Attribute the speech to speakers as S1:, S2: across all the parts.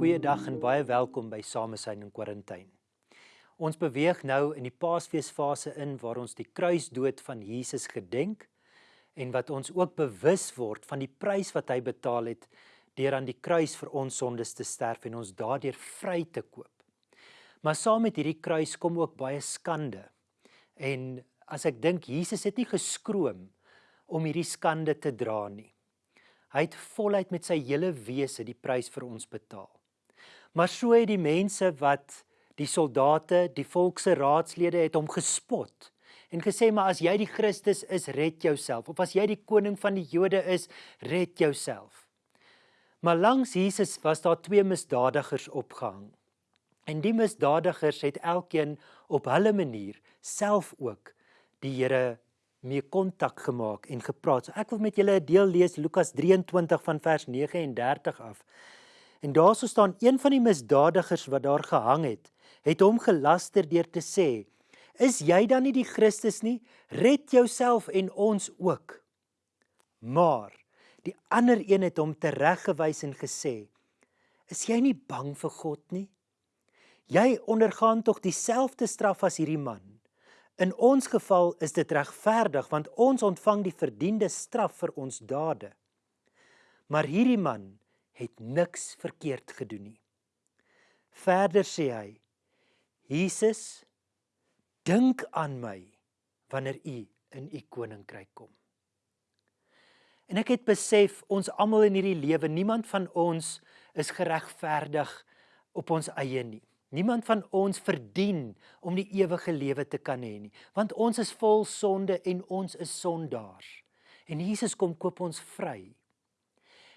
S1: Goeiedag en baie welkom by Samesyn in Quarantyn. Ons beweeg nou in die Paasfeesfase in waar ons die kruisdood van Jesus gedenk en wat ons ook bewus word van die prys wat hy betaal het deur aan die kruis vir ons sondes te sterf en ons daardeur vry te koop. Maar saam met hierdie kruis kom ook baie skande. En as ek dink Jesus het nie geskroom om hierdie skande te dra nie. Hy het voluit met sy hele wese die prys vir ons betaal. Maar so het die mense wat die soldate, die volks se raadslede het hom gespot en gesê maar as jy die Christus is, red jouself of as jy die koning van die Jode is, red jouself. Maar langs Jesus was daar twee misdadigers opgehang. En die misdadigers het elkeen op hulle manier self ook die Here mee kontak gemaak en gepraat. So ek wil met julle 'n deel lees Lukas 23 van vers 39 af. En daarso staan een van die misdadigers wat daar gehang het, het hom gelaster deur te sê: "Is jy dan nie die Christus nie? Red jouself en ons ook." Maar die ander een het hom tereggewys en gesê: "Is jy nie bang vir God nie? Jy ondergaan tog dieselfde straf as hierdie man." In ons geval is dit regverdig want ons ontvang die verdiende straf vir ons dade. Maar hierdie man het niks verkeerd gedoen nie. Verder sê hy: Jesus, dink aan my wanneer u in u koninkryk kom. En ek het besef ons almal in hierdie lewe, niemand van ons is geregverdig op ons eie nie. Niemand van ons verdien om die ewige lewe te kan hê nie, want ons is vol sonde en ons is sondaars. En Jesus kom koop ons vry.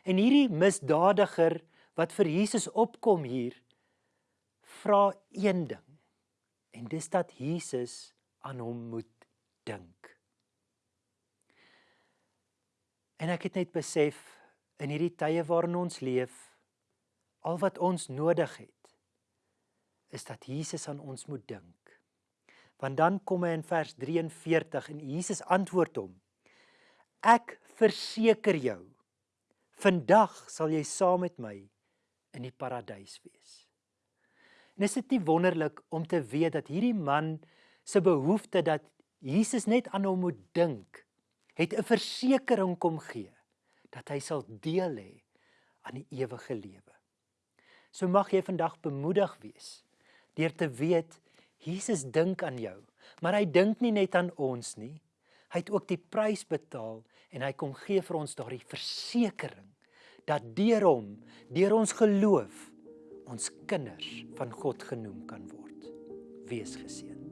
S1: En hierdie misdadiger wat vir Jesus opkom hier vra een ding. En dis dat Jesus aan hom moet dink. En ek het net besef in hierdie tye waarin ons leef, al wat ons nodig het is dat Jesus aan ons moet dink. Want dan kom hy in vers 43 en Jesus antwoord hom: Ek verseker jou, vandag sal jy saam met my in die paradys wees. En is dit nie wonderlik om te weet dat hierdie man se behoefte dat Jesus net aan hom moet dink, het 'n versekering kom gee dat hy sal deel hê aan die ewige lewe. So mag jy vandag bemoedig wees deur te weet Jesus dink aan jou. Maar hy dink nie net aan ons nie. Hy het ook die prys betaal en hy kom gee vir ons daardie versekering dat deur hom, deur ons geloof, ons kinders van God genoem kan word. Wees geseën.